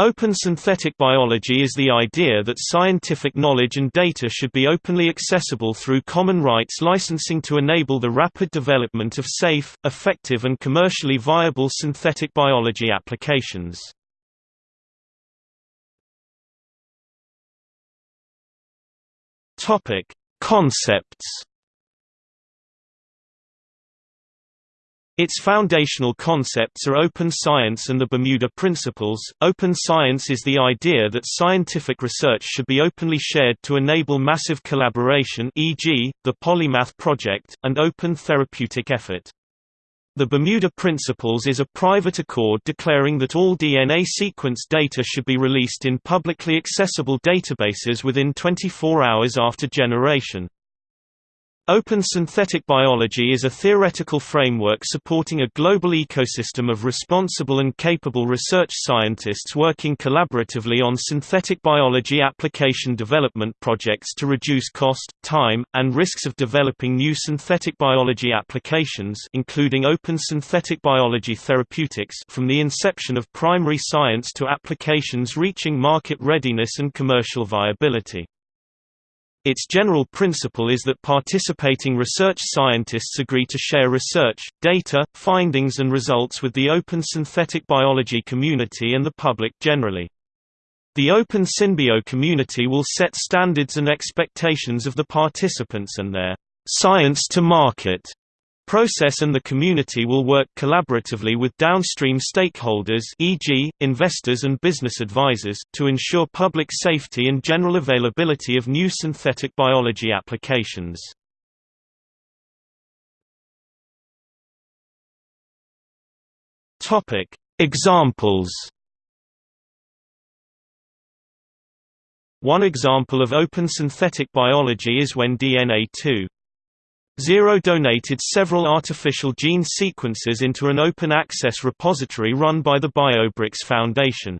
Open synthetic biology is the idea that scientific knowledge and data should be openly accessible through common rights licensing to enable the rapid development of safe, effective and commercially viable synthetic biology applications. Concepts Its foundational concepts are open science and the Bermuda Principles. Open science is the idea that scientific research should be openly shared to enable massive collaboration, e.g., the Polymath project, and open therapeutic effort. The Bermuda Principles is a private accord declaring that all DNA sequence data should be released in publicly accessible databases within 24 hours after generation. Open synthetic biology is a theoretical framework supporting a global ecosystem of responsible and capable research scientists working collaboratively on synthetic biology application development projects to reduce cost, time, and risks of developing new synthetic biology applications including open synthetic biology therapeutics from the inception of primary science to applications reaching market readiness and commercial viability. Its general principle is that participating research scientists agree to share research, data, findings and results with the open synthetic biology community and the public generally. The open Synbio community will set standards and expectations of the participants and their science to market process and the community will work collaboratively with downstream stakeholders e.g., investors and business advisors, to ensure public safety and general availability of new synthetic biology applications. Examples One example of open synthetic biology is when DNA 2 Zero donated several artificial gene sequences into an open-access repository run by the BioBricks Foundation.